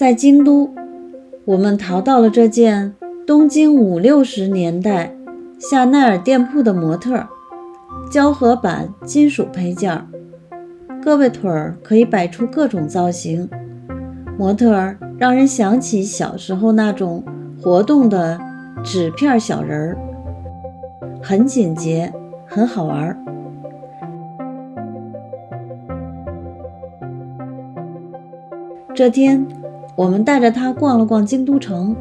在京都，我们淘到了这件东京五六十年代夏奈尔店铺的模特胶合板金属配件，胳膊腿儿可以摆出各种造型，模特儿让人想起小时候那种活动的纸片小人儿，很简洁，很好玩儿。这天。我们带着他逛了逛京都城，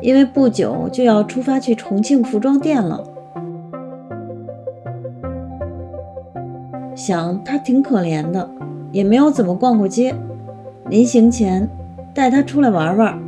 因为不久就要出发去重庆服装店了。想他挺可怜的，也没有怎么逛过街。临行前带他出来玩玩，